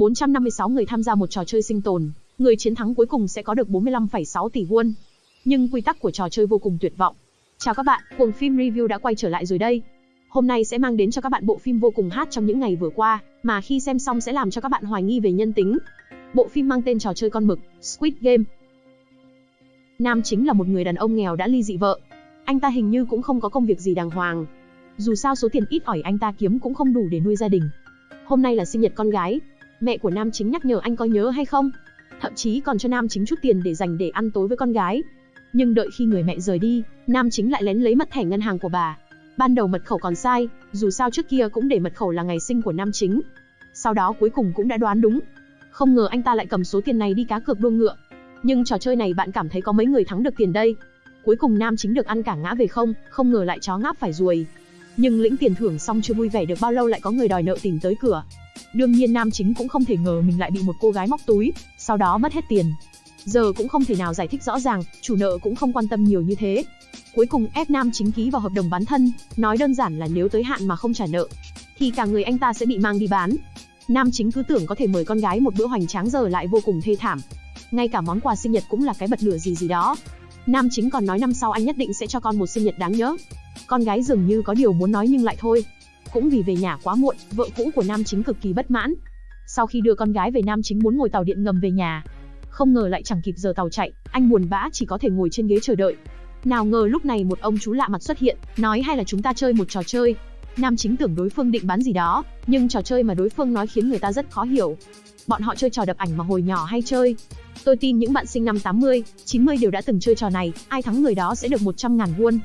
456 người tham gia một trò chơi sinh tồn, người chiến thắng cuối cùng sẽ có được 45,6 tỷ won. Nhưng quy tắc của trò chơi vô cùng tuyệt vọng. Chào các bạn, cuồng phim review đã quay trở lại rồi đây. Hôm nay sẽ mang đến cho các bạn bộ phim vô cùng hát trong những ngày vừa qua, mà khi xem xong sẽ làm cho các bạn hoài nghi về nhân tính. Bộ phim mang tên trò chơi con mực, Squid Game. Nam chính là một người đàn ông nghèo đã ly dị vợ. Anh ta hình như cũng không có công việc gì đàng hoàng. Dù sao số tiền ít ỏi anh ta kiếm cũng không đủ để nuôi gia đình. Hôm nay là sinh nhật con gái. Mẹ của nam chính nhắc nhở anh có nhớ hay không? Thậm chí còn cho nam chính chút tiền để dành để ăn tối với con gái. Nhưng đợi khi người mẹ rời đi, nam chính lại lén lấy mật thẻ ngân hàng của bà. Ban đầu mật khẩu còn sai, dù sao trước kia cũng để mật khẩu là ngày sinh của nam chính. Sau đó cuối cùng cũng đã đoán đúng. Không ngờ anh ta lại cầm số tiền này đi cá cược đua ngựa. Nhưng trò chơi này bạn cảm thấy có mấy người thắng được tiền đây? Cuối cùng nam chính được ăn cả ngã về không, không ngờ lại chó ngáp phải ruồi. Nhưng lĩnh tiền thưởng xong chưa vui vẻ được bao lâu lại có người đòi nợ tìm tới cửa. Đương nhiên nam chính cũng không thể ngờ mình lại bị một cô gái móc túi, sau đó mất hết tiền. Giờ cũng không thể nào giải thích rõ ràng, chủ nợ cũng không quan tâm nhiều như thế. Cuối cùng ép nam chính ký vào hợp đồng bán thân, nói đơn giản là nếu tới hạn mà không trả nợ, thì cả người anh ta sẽ bị mang đi bán. Nam chính cứ tưởng có thể mời con gái một bữa hoành tráng giờ lại vô cùng thê thảm. Ngay cả món quà sinh nhật cũng là cái bật lửa gì gì đó. Nam chính còn nói năm sau anh nhất định sẽ cho con một sinh nhật đáng nhớ. Con gái dường như có điều muốn nói nhưng lại thôi. Cũng vì về nhà quá muộn, vợ cũ của nam chính cực kỳ bất mãn. Sau khi đưa con gái về nam chính muốn ngồi tàu điện ngầm về nhà. Không ngờ lại chẳng kịp giờ tàu chạy, anh buồn bã chỉ có thể ngồi trên ghế chờ đợi. Nào ngờ lúc này một ông chú lạ mặt xuất hiện, nói hay là chúng ta chơi một trò chơi. Nam chính tưởng đối phương định bán gì đó, nhưng trò chơi mà đối phương nói khiến người ta rất khó hiểu. Bọn họ chơi trò đập ảnh mà hồi nhỏ hay chơi. Tôi tin những bạn sinh năm 80, 90 đều đã từng chơi trò này, ai thắng người đó sẽ được 100 ngàn won.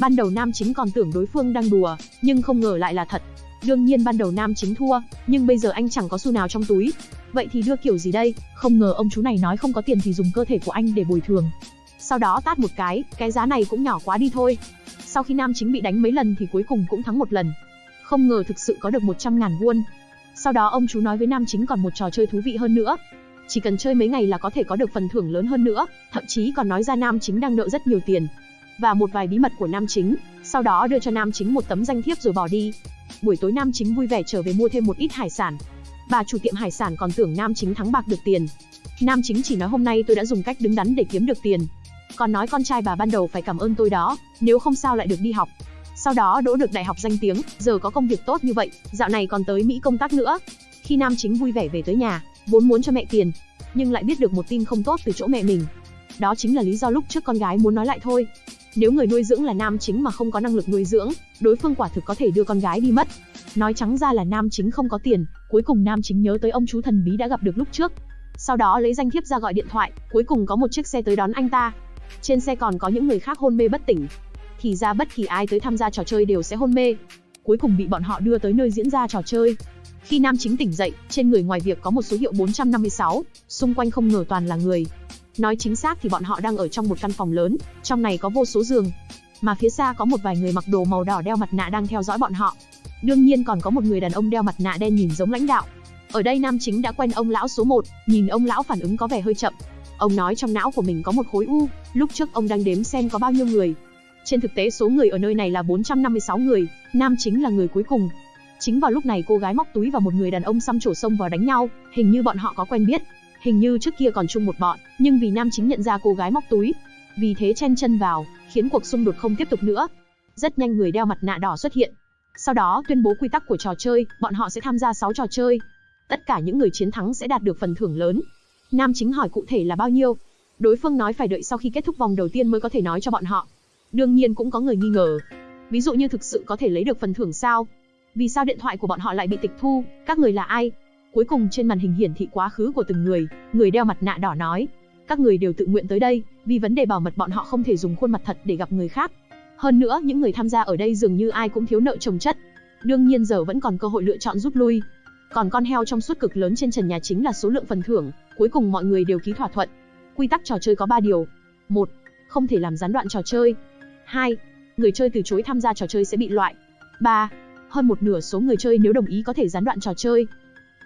Ban đầu nam chính còn tưởng đối phương đang đùa, nhưng không ngờ lại là thật. Đương nhiên ban đầu nam chính thua, nhưng bây giờ anh chẳng có xu nào trong túi. Vậy thì đưa kiểu gì đây? Không ngờ ông chú này nói không có tiền thì dùng cơ thể của anh để bồi thường. Sau đó tát một cái, cái giá này cũng nhỏ quá đi thôi. Sau khi nam chính bị đánh mấy lần thì cuối cùng cũng thắng một lần. Không ngờ thực sự có được 100 ngàn won. Sau đó ông chú nói với nam chính còn một trò chơi thú vị hơn nữa. Chỉ cần chơi mấy ngày là có thể có được phần thưởng lớn hơn nữa, thậm chí còn nói ra nam chính đang nợ rất nhiều tiền. Và một vài bí mật của nam chính, sau đó đưa cho nam chính một tấm danh thiếp rồi bỏ đi. Buổi tối nam chính vui vẻ trở về mua thêm một ít hải sản. Bà chủ tiệm hải sản còn tưởng nam chính thắng bạc được tiền. Nam chính chỉ nói hôm nay tôi đã dùng cách đứng đắn để kiếm được tiền. Còn nói con trai bà ban đầu phải cảm ơn tôi đó, nếu không sao lại được đi học. Sau đó đỗ được đại học danh tiếng, giờ có công việc tốt như vậy, dạo này còn tới Mỹ công tác nữa. Khi nam chính vui vẻ về tới nhà, vốn muốn cho mẹ tiền, nhưng lại biết được một tin không tốt từ chỗ mẹ mình. Đó chính là lý do lúc trước con gái muốn nói lại thôi. Nếu người nuôi dưỡng là nam chính mà không có năng lực nuôi dưỡng, đối phương quả thực có thể đưa con gái đi mất. Nói trắng ra là nam chính không có tiền, cuối cùng nam chính nhớ tới ông chú thần bí đã gặp được lúc trước. Sau đó lấy danh thiếp ra gọi điện thoại, cuối cùng có một chiếc xe tới đón anh ta. Trên xe còn có những người khác hôn mê bất tỉnh. Thì ra bất kỳ ai tới tham gia trò chơi đều sẽ hôn mê. Cuối cùng bị bọn họ đưa tới nơi diễn ra trò chơi. Khi nam chính tỉnh dậy, trên người ngoài việc có một số hiệu 456, xung quanh không ngờ toàn là người. Nói chính xác thì bọn họ đang ở trong một căn phòng lớn, trong này có vô số giường. Mà phía xa có một vài người mặc đồ màu đỏ đeo mặt nạ đang theo dõi bọn họ. Đương nhiên còn có một người đàn ông đeo mặt nạ đen nhìn giống lãnh đạo. Ở đây nam chính đã quen ông lão số 1, nhìn ông lão phản ứng có vẻ hơi chậm. Ông nói trong não của mình có một khối u, lúc trước ông đang đếm xem có bao nhiêu người. Trên thực tế số người ở nơi này là 456 người, nam chính là người cuối cùng, Chính vào lúc này cô gái móc túi và một người đàn ông xăm trổ sông vào đánh nhau, hình như bọn họ có quen biết. Hình như trước kia còn chung một bọn, nhưng vì nam chính nhận ra cô gái móc túi, vì thế chen chân vào, khiến cuộc xung đột không tiếp tục nữa. Rất nhanh người đeo mặt nạ đỏ xuất hiện. Sau đó tuyên bố quy tắc của trò chơi, bọn họ sẽ tham gia 6 trò chơi. Tất cả những người chiến thắng sẽ đạt được phần thưởng lớn. Nam chính hỏi cụ thể là bao nhiêu. Đối phương nói phải đợi sau khi kết thúc vòng đầu tiên mới có thể nói cho bọn họ. Đương nhiên cũng có người nghi ngờ. Ví dụ như thực sự có thể lấy được phần thưởng sao? Vì sao điện thoại của bọn họ lại bị tịch thu? Các người là ai? Cuối cùng trên màn hình hiển thị quá khứ của từng người, người đeo mặt nạ đỏ nói. Các người đều tự nguyện tới đây, vì vấn đề bảo mật bọn họ không thể dùng khuôn mặt thật để gặp người khác. Hơn nữa, những người tham gia ở đây dường như ai cũng thiếu nợ chồng chất. Đương nhiên giờ vẫn còn cơ hội lựa chọn rút lui. Còn con heo trong suốt cực lớn trên trần nhà chính là số lượng phần thưởng, cuối cùng mọi người đều ký thỏa thuận. Quy tắc trò chơi có 3 điều. 1. Không thể làm gián đoạn trò chơi. 2. Người chơi từ chối tham gia trò chơi sẽ bị loại. 3 hơn một nửa số người chơi nếu đồng ý có thể gián đoạn trò chơi.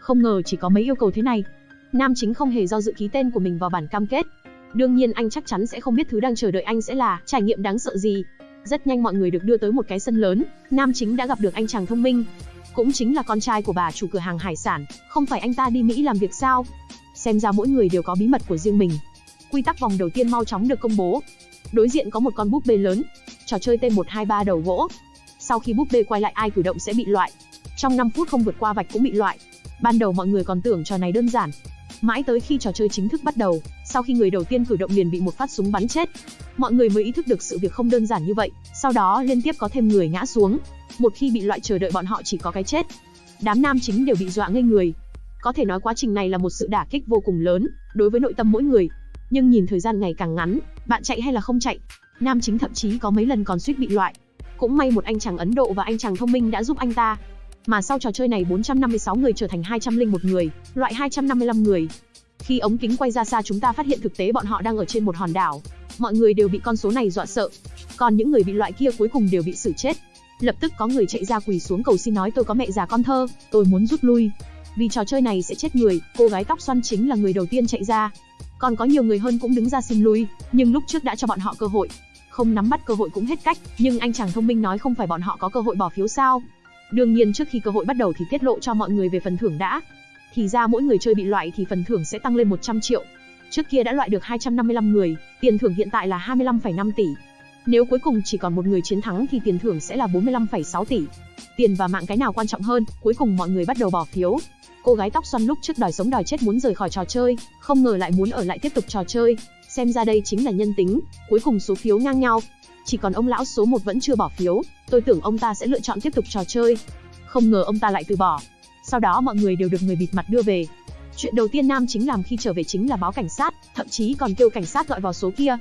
Không ngờ chỉ có mấy yêu cầu thế này. Nam chính không hề do dự ký tên của mình vào bản cam kết. Đương nhiên anh chắc chắn sẽ không biết thứ đang chờ đợi anh sẽ là trải nghiệm đáng sợ gì. Rất nhanh mọi người được đưa tới một cái sân lớn, Nam chính đã gặp được anh chàng thông minh. cũng chính là con trai của bà chủ cửa hàng hải sản, không phải anh ta đi Mỹ làm việc sao? Xem ra mỗi người đều có bí mật của riêng mình. Quy tắc vòng đầu tiên mau chóng được công bố. Đối diện có một con búp bê lớn, trò chơi T123 đầu gỗ. Sau khi búp bê quay lại ai cử động sẽ bị loại. Trong 5 phút không vượt qua vạch cũng bị loại. Ban đầu mọi người còn tưởng trò này đơn giản. Mãi tới khi trò chơi chính thức bắt đầu, sau khi người đầu tiên cử động liền bị một phát súng bắn chết. Mọi người mới ý thức được sự việc không đơn giản như vậy, sau đó liên tiếp có thêm người ngã xuống. Một khi bị loại chờ đợi bọn họ chỉ có cái chết. Đám nam chính đều bị dọa ngây người. Có thể nói quá trình này là một sự đả kích vô cùng lớn đối với nội tâm mỗi người. Nhưng nhìn thời gian ngày càng ngắn, bạn chạy hay là không chạy, nam chính thậm chí có mấy lần còn suýt bị loại. Cũng may một anh chàng Ấn Độ và anh chàng thông minh đã giúp anh ta. Mà sau trò chơi này 456 người trở thành 201 người, loại 255 người. Khi ống kính quay ra xa chúng ta phát hiện thực tế bọn họ đang ở trên một hòn đảo. Mọi người đều bị con số này dọa sợ. Còn những người bị loại kia cuối cùng đều bị xử chết. Lập tức có người chạy ra quỳ xuống cầu xin nói tôi có mẹ già con thơ, tôi muốn rút lui. Vì trò chơi này sẽ chết người, cô gái tóc xoăn chính là người đầu tiên chạy ra. Còn có nhiều người hơn cũng đứng ra xin lui, nhưng lúc trước đã cho bọn họ cơ hội. Không nắm bắt cơ hội cũng hết cách, nhưng anh chàng thông minh nói không phải bọn họ có cơ hội bỏ phiếu sao. Đương nhiên trước khi cơ hội bắt đầu thì tiết lộ cho mọi người về phần thưởng đã. Thì ra mỗi người chơi bị loại thì phần thưởng sẽ tăng lên 100 triệu. Trước kia đã loại được 255 người, tiền thưởng hiện tại là 25,5 tỷ. Nếu cuối cùng chỉ còn một người chiến thắng thì tiền thưởng sẽ là 45,6 tỷ. Tiền và mạng cái nào quan trọng hơn, cuối cùng mọi người bắt đầu bỏ phiếu. Cô gái tóc xoăn lúc trước đòi sống đòi chết muốn rời khỏi trò chơi, không ngờ lại muốn ở lại tiếp tục trò chơi. Xem ra đây chính là nhân tính, cuối cùng số phiếu ngang nhau. Chỉ còn ông lão số 1 vẫn chưa bỏ phiếu, tôi tưởng ông ta sẽ lựa chọn tiếp tục trò chơi. Không ngờ ông ta lại từ bỏ. Sau đó mọi người đều được người bịt mặt đưa về. Chuyện đầu tiên Nam chính làm khi trở về chính là báo cảnh sát, thậm chí còn kêu cảnh sát gọi vào số kia.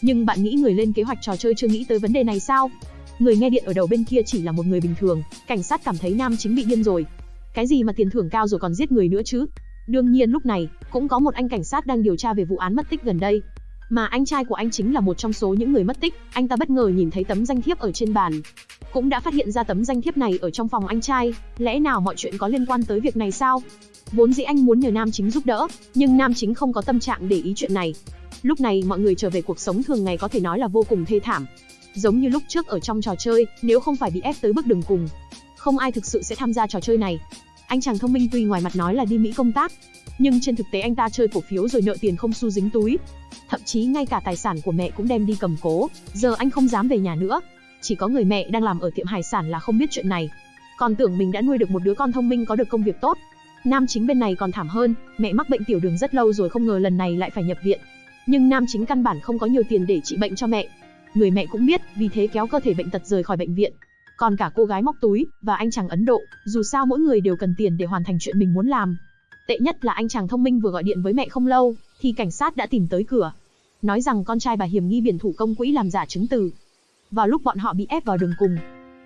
Nhưng bạn nghĩ người lên kế hoạch trò chơi chưa nghĩ tới vấn đề này sao? Người nghe điện ở đầu bên kia chỉ là một người bình thường, cảnh sát cảm thấy Nam chính bị điên rồi. Cái gì mà tiền thưởng cao rồi còn giết người nữa chứ? Đương nhiên lúc này, cũng có một anh cảnh sát đang điều tra về vụ án mất tích gần đây. Mà anh trai của anh chính là một trong số những người mất tích, anh ta bất ngờ nhìn thấy tấm danh thiếp ở trên bàn. Cũng đã phát hiện ra tấm danh thiếp này ở trong phòng anh trai, lẽ nào mọi chuyện có liên quan tới việc này sao? Vốn dĩ anh muốn nhờ Nam Chính giúp đỡ, nhưng Nam Chính không có tâm trạng để ý chuyện này. Lúc này mọi người trở về cuộc sống thường ngày có thể nói là vô cùng thê thảm. Giống như lúc trước ở trong trò chơi, nếu không phải bị ép tới bước đường cùng, không ai thực sự sẽ tham gia trò chơi này. Anh chàng thông minh tuy ngoài mặt nói là đi Mỹ công tác, nhưng trên thực tế anh ta chơi cổ phiếu rồi nợ tiền không xu dính túi. Thậm chí ngay cả tài sản của mẹ cũng đem đi cầm cố, giờ anh không dám về nhà nữa. Chỉ có người mẹ đang làm ở tiệm hải sản là không biết chuyện này. Còn tưởng mình đã nuôi được một đứa con thông minh có được công việc tốt. Nam chính bên này còn thảm hơn, mẹ mắc bệnh tiểu đường rất lâu rồi không ngờ lần này lại phải nhập viện. Nhưng nam chính căn bản không có nhiều tiền để trị bệnh cho mẹ. Người mẹ cũng biết, vì thế kéo cơ thể bệnh tật rời khỏi bệnh viện. Còn cả cô gái móc túi và anh chàng Ấn Độ, dù sao mỗi người đều cần tiền để hoàn thành chuyện mình muốn làm. Tệ nhất là anh chàng thông minh vừa gọi điện với mẹ không lâu, thì cảnh sát đã tìm tới cửa. Nói rằng con trai bà hiểm nghi biển thủ công quỹ làm giả chứng từ. Vào lúc bọn họ bị ép vào đường cùng,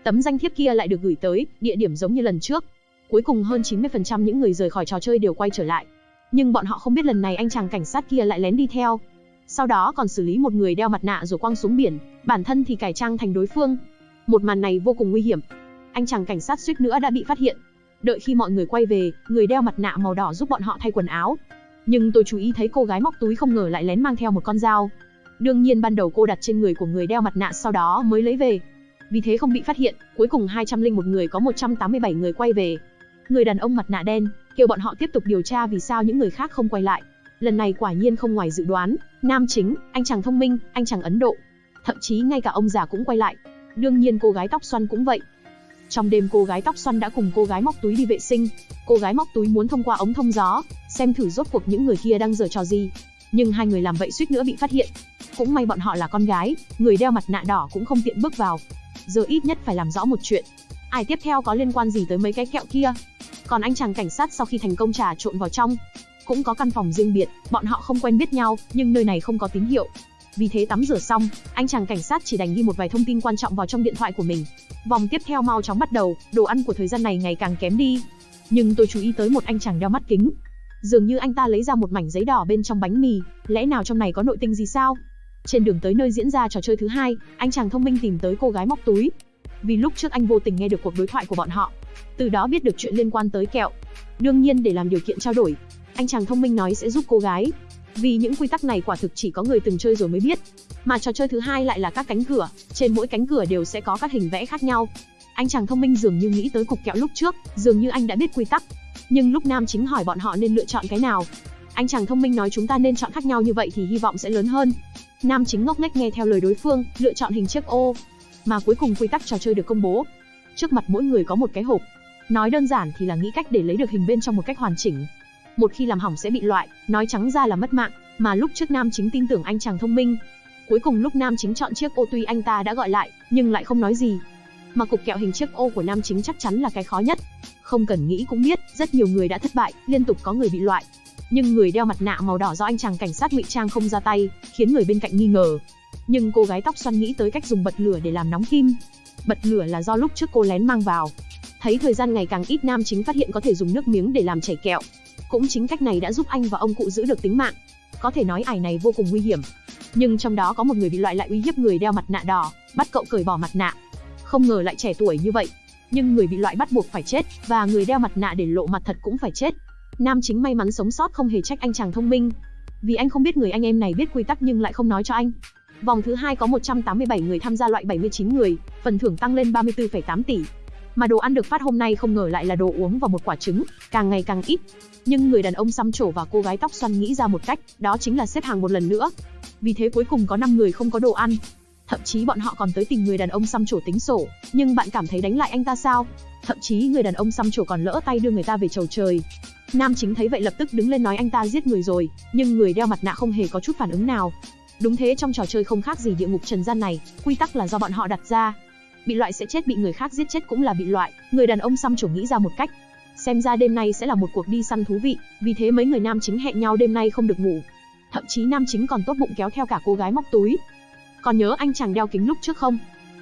tấm danh thiếp kia lại được gửi tới, địa điểm giống như lần trước. Cuối cùng hơn 90% những người rời khỏi trò chơi đều quay trở lại. Nhưng bọn họ không biết lần này anh chàng cảnh sát kia lại lén đi theo. Sau đó còn xử lý một người đeo mặt nạ rồi quăng xuống biển, bản thân thì cải trang thành đối phương. Một màn này vô cùng nguy hiểm. Anh chàng cảnh sát suýt nữa đã bị phát hiện. Đợi khi mọi người quay về, người đeo mặt nạ màu đỏ giúp bọn họ thay quần áo. Nhưng tôi chú ý thấy cô gái móc túi không ngờ lại lén mang theo một con dao. Đương nhiên ban đầu cô đặt trên người của người đeo mặt nạ sau đó mới lấy về. Vì thế không bị phát hiện, cuối cùng 201 người có 187 người quay về. Người đàn ông mặt nạ đen, kêu bọn họ tiếp tục điều tra vì sao những người khác không quay lại. Lần này quả nhiên không ngoài dự đoán, nam chính, anh chàng thông minh, anh chàng Ấn Độ. Thậm chí ngay cả ông già cũng quay lại. Đương nhiên cô gái tóc xoăn cũng vậy. Trong đêm cô gái tóc xoăn đã cùng cô gái móc túi đi vệ sinh. Cô gái móc túi muốn thông qua ống thông gió, xem thử rốt cuộc những người kia đang giở trò gì. Nhưng hai người làm vậy suýt nữa bị phát hiện. Cũng may bọn họ là con gái, người đeo mặt nạ đỏ cũng không tiện bước vào. Giờ ít nhất phải làm rõ một chuyện. Ai tiếp theo có liên quan gì tới mấy cái kẹo kia? Còn anh chàng cảnh sát sau khi thành công trà trộn vào trong, cũng có căn phòng riêng biệt, bọn họ không quen biết nhau, nhưng nơi này không có tín hiệu. Vì thế tắm rửa xong, anh chàng cảnh sát chỉ đành ghi một vài thông tin quan trọng vào trong điện thoại của mình. Vòng tiếp theo mau chóng bắt đầu, đồ ăn của thời gian này ngày càng kém đi. Nhưng tôi chú ý tới một anh chàng đeo mắt kính. Dường như anh ta lấy ra một mảnh giấy đỏ bên trong bánh mì, lẽ nào trong này có nội tinh gì sao? Trên đường tới nơi diễn ra trò chơi thứ hai, anh chàng thông minh tìm tới cô gái móc túi. Vì lúc trước anh vô tình nghe được cuộc đối thoại của bọn họ, từ đó biết được chuyện liên quan tới kẹo. Đương nhiên để làm điều kiện trao đổi, anh chàng thông minh nói sẽ giúp cô gái. Vì những quy tắc này quả thực chỉ có người từng chơi rồi mới biết. Mà trò chơi thứ hai lại là các cánh cửa, trên mỗi cánh cửa đều sẽ có các hình vẽ khác nhau. Anh chàng thông minh dường như nghĩ tới cục kẹo lúc trước, dường như anh đã biết quy tắc. Nhưng lúc nam chính hỏi bọn họ nên lựa chọn cái nào, anh chàng thông minh nói chúng ta nên chọn khác nhau như vậy thì hy vọng sẽ lớn hơn. Nam chính ngốc nghếch nghe theo lời đối phương, lựa chọn hình chiếc ô. Mà cuối cùng quy tắc trò chơi được công bố. Trước mặt mỗi người có một cái hộp. Nói đơn giản thì là nghĩ cách để lấy được hình bên trong một cách hoàn chỉnh. Một khi làm hỏng sẽ bị loại, nói trắng ra là mất mạng, mà lúc trước nam chính tin tưởng anh chàng thông minh. Cuối cùng lúc nam chính chọn chiếc ô tuy anh ta đã gọi lại, nhưng lại không nói gì. Mà cục kẹo hình chiếc ô của nam chính chắc chắn là cái khó nhất. Không cần nghĩ cũng biết, rất nhiều người đã thất bại, liên tục có người bị loại, nhưng người đeo mặt nạ màu đỏ do anh chàng cảnh sát ngụy trang không ra tay, khiến người bên cạnh nghi ngờ. Nhưng cô gái tóc xoăn nghĩ tới cách dùng bật lửa để làm nóng kim. Bật lửa là do lúc trước cô lén mang vào. Thấy thời gian ngày càng ít nam chính phát hiện có thể dùng nước miếng để làm chảy kẹo. Cũng chính cách này đã giúp anh và ông cụ giữ được tính mạng. Có thể nói ải này vô cùng nguy hiểm. Nhưng trong đó có một người bị loại lại uy hiếp người đeo mặt nạ đỏ, bắt cậu cởi bỏ mặt nạ. Không ngờ lại trẻ tuổi như vậy. Nhưng người bị loại bắt buộc phải chết, và người đeo mặt nạ để lộ mặt thật cũng phải chết. Nam chính may mắn sống sót không hề trách anh chàng thông minh. Vì anh không biết người anh em này biết quy tắc nhưng lại không nói cho anh. Vòng thứ hai có 187 người tham gia loại 79 người, phần thưởng tăng lên 34,8 tỷ. Mà đồ ăn được phát hôm nay không ngờ lại là đồ uống và một quả trứng, càng ngày càng ít. Nhưng người đàn ông xăm trổ và cô gái tóc xoăn nghĩ ra một cách, đó chính là xếp hàng một lần nữa. Vì thế cuối cùng có 5 người không có đồ ăn. Thậm chí bọn họ còn tới tìm người đàn ông xăm trổ tính sổ, nhưng bạn cảm thấy đánh lại anh ta sao? Thậm chí người đàn ông xăm trổ còn lỡ tay đưa người ta về chầu trời. Nam chính thấy vậy lập tức đứng lên nói anh ta giết người rồi, nhưng người đeo mặt nạ không hề có chút phản ứng nào. Đúng thế trong trò chơi không khác gì địa ngục trần gian này, quy tắc là do bọn họ đặt ra. Bị loại sẽ chết bị người khác giết chết cũng là bị loại, người đàn ông xăm chủ nghĩ ra một cách. Xem ra đêm nay sẽ là một cuộc đi săn thú vị, vì thế mấy người nam chính hẹn nhau đêm nay không được ngủ. Thậm chí nam chính còn tốt bụng kéo theo cả cô gái móc túi. Còn nhớ anh chàng đeo kính lúc trước không?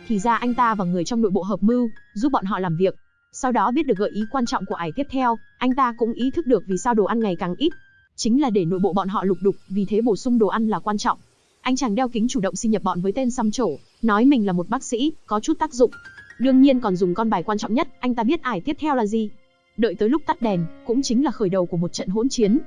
Thì ra anh ta và người trong nội bộ hợp mưu, giúp bọn họ làm việc. Sau đó biết được gợi ý quan trọng của ải tiếp theo, anh ta cũng ý thức được vì sao đồ ăn ngày càng ít. Chính là để nội bộ bọn họ lục đục, vì thế bổ sung đồ ăn là quan trọng. Anh chàng đeo kính chủ động xin nhập bọn với tên xăm trổ, nói mình là một bác sĩ, có chút tác dụng. Đương nhiên còn dùng con bài quan trọng nhất, anh ta biết ải tiếp theo là gì. Đợi tới lúc tắt đèn, cũng chính là khởi đầu của một trận hỗn chiến.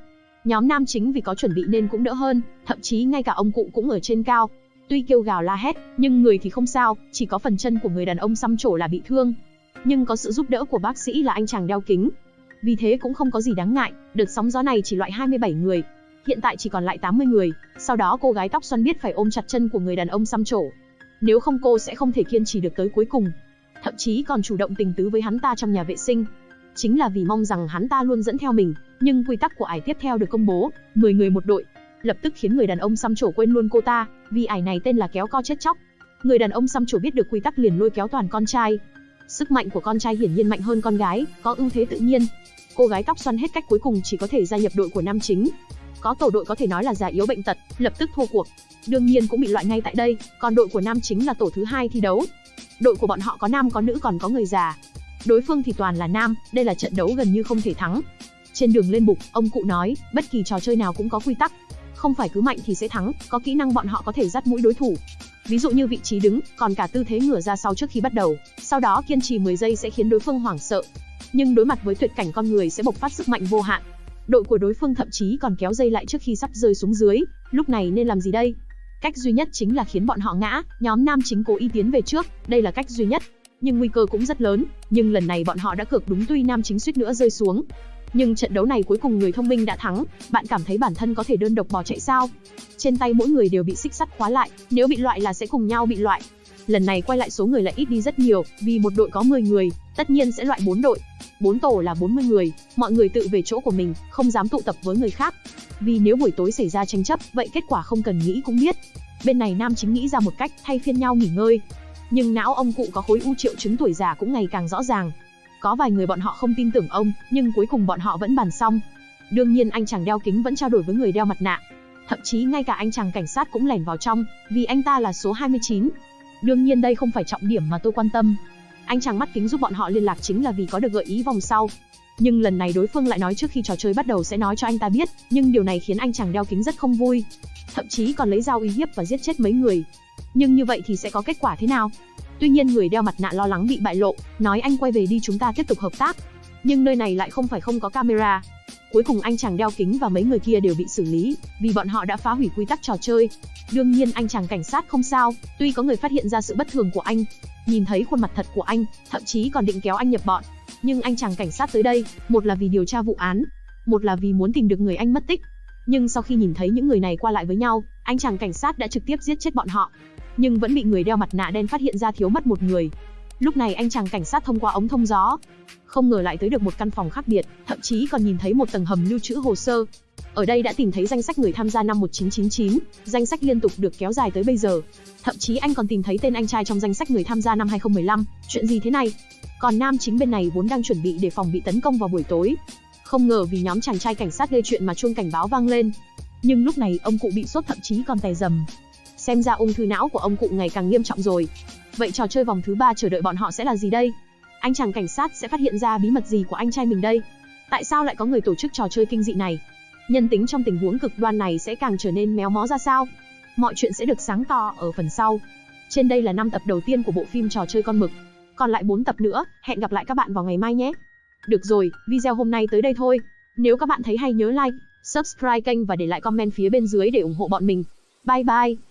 Nhóm nam chính vì có chuẩn bị nên cũng đỡ hơn, thậm chí ngay cả ông cụ cũng ở trên cao. Tuy kêu gào la hét, nhưng người thì không sao, chỉ có phần chân của người đàn ông xăm trổ là bị thương, nhưng có sự giúp đỡ của bác sĩ là anh chàng đeo kính. Vì thế cũng không có gì đáng ngại, đợt sóng gió này chỉ loại 27 người. Hiện tại chỉ còn lại 80 người, sau đó cô gái tóc xoăn biết phải ôm chặt chân của người đàn ông xăm trổ. Nếu không cô sẽ không thể kiên trì được tới cuối cùng. Thậm chí còn chủ động tình tứ với hắn ta trong nhà vệ sinh. Chính là vì mong rằng hắn ta luôn dẫn theo mình, nhưng quy tắc của ải tiếp theo được công bố, 10 người một đội, lập tức khiến người đàn ông xăm trổ quên luôn cô ta, vì ải này tên là kéo co chết chóc. Người đàn ông xăm trổ biết được quy tắc liền lôi kéo toàn con trai, Sức mạnh của con trai hiển nhiên mạnh hơn con gái, có ưu thế tự nhiên. Cô gái tóc xoăn hết cách cuối cùng chỉ có thể gia nhập đội của nam chính. Có tổ đội có thể nói là già yếu bệnh tật, lập tức thua cuộc. Đương nhiên cũng bị loại ngay tại đây, còn đội của nam chính là tổ thứ hai thi đấu. Đội của bọn họ có nam có nữ còn có người già. Đối phương thì toàn là nam, đây là trận đấu gần như không thể thắng. Trên đường lên bục, ông cụ nói, bất kỳ trò chơi nào cũng có quy tắc, không phải cứ mạnh thì sẽ thắng, có kỹ năng bọn họ có thể dắt mũi đối thủ. Ví dụ như vị trí đứng, còn cả tư thế ngửa ra sau trước khi bắt đầu, sau đó kiên trì 10 giây sẽ khiến đối phương hoảng sợ. Nhưng đối mặt với tuyệt cảnh con người sẽ bộc phát sức mạnh vô hạn. Đội của đối phương thậm chí còn kéo dây lại trước khi sắp rơi xuống dưới, lúc này nên làm gì đây? Cách duy nhất chính là khiến bọn họ ngã, nhóm nam chính cố ý tiến về trước, đây là cách duy nhất. Nhưng nguy cơ cũng rất lớn, nhưng lần này bọn họ đã cược đúng tuy nam chính suýt nữa rơi xuống. Nhưng trận đấu này cuối cùng người thông minh đã thắng, bạn cảm thấy bản thân có thể đơn độc bỏ chạy sao? Trên tay mỗi người đều bị xích sắt khóa lại, nếu bị loại là sẽ cùng nhau bị loại. Lần này quay lại số người lại ít đi rất nhiều, vì một đội có 10 người, tất nhiên sẽ loại 4 đội. 4 tổ là 40 người, mọi người tự về chỗ của mình, không dám tụ tập với người khác. Vì nếu buổi tối xảy ra tranh chấp, vậy kết quả không cần nghĩ cũng biết. Bên này nam chính nghĩ ra một cách thay phiên nhau nghỉ ngơi. Nhưng não ông cụ có khối u triệu chứng tuổi già cũng ngày càng rõ ràng, có vài người bọn họ không tin tưởng ông, nhưng cuối cùng bọn họ vẫn bàn xong. Đương nhiên anh chàng đeo kính vẫn trao đổi với người đeo mặt nạ. Thậm chí ngay cả anh chàng cảnh sát cũng lẻn vào trong, vì anh ta là số 29. Đương nhiên đây không phải trọng điểm mà tôi quan tâm. Anh chàng mắt kính giúp bọn họ liên lạc chính là vì có được gợi ý vòng sau. Nhưng lần này đối phương lại nói trước khi trò chơi bắt đầu sẽ nói cho anh ta biết, nhưng điều này khiến anh chàng đeo kính rất không vui. Thậm chí còn lấy dao uy hiếp và giết chết mấy người. Nhưng như vậy thì sẽ có kết quả thế nào? Tuy nhiên người đeo mặt nạ lo lắng bị bại lộ, nói anh quay về đi chúng ta tiếp tục hợp tác. Nhưng nơi này lại không phải không có camera. Cuối cùng anh chàng đeo kính và mấy người kia đều bị xử lý, vì bọn họ đã phá hủy quy tắc trò chơi. Đương nhiên anh chàng cảnh sát không sao, tuy có người phát hiện ra sự bất thường của anh, nhìn thấy khuôn mặt thật của anh, thậm chí còn định kéo anh nhập bọn. Nhưng anh chàng cảnh sát tới đây, một là vì điều tra vụ án, một là vì muốn tìm được người anh mất tích. Nhưng sau khi nhìn thấy những người này qua lại với nhau, anh chàng cảnh sát đã trực tiếp giết chết bọn họ. Nhưng vẫn bị người đeo mặt nạ đen phát hiện ra thiếu mất một người. Lúc này anh chàng cảnh sát thông qua ống thông gió, không ngờ lại tới được một căn phòng khác biệt, thậm chí còn nhìn thấy một tầng hầm lưu trữ hồ sơ. Ở đây đã tìm thấy danh sách người tham gia năm 1999, danh sách liên tục được kéo dài tới bây giờ. Thậm chí anh còn tìm thấy tên anh trai trong danh sách người tham gia năm 2015, chuyện gì thế này? Còn nam chính bên này vốn đang chuẩn bị để phòng bị tấn công vào buổi tối. Không ngờ vì nhóm chàng trai cảnh sát gây chuyện mà chuông cảnh báo vang lên. Nhưng lúc này ông cụ bị sốt thậm chí còn tè dầm. Xem ra ung thư não của ông cụ ngày càng nghiêm trọng rồi. Vậy trò chơi vòng thứ ba chờ đợi bọn họ sẽ là gì đây? Anh chàng cảnh sát sẽ phát hiện ra bí mật gì của anh trai mình đây? Tại sao lại có người tổ chức trò chơi kinh dị này? Nhân tính trong tình huống cực đoan này sẽ càng trở nên méo mó ra sao? Mọi chuyện sẽ được sáng tỏ ở phần sau. Trên đây là 5 tập đầu tiên của bộ phim trò chơi con mực. Còn lại 4 tập nữa, hẹn gặp lại các bạn vào ngày mai nhé. Được rồi, video hôm nay tới đây thôi. Nếu các bạn thấy hay nhớ like, subscribe kênh và để lại comment phía bên dưới để ủng hộ bọn mình. Bye bye.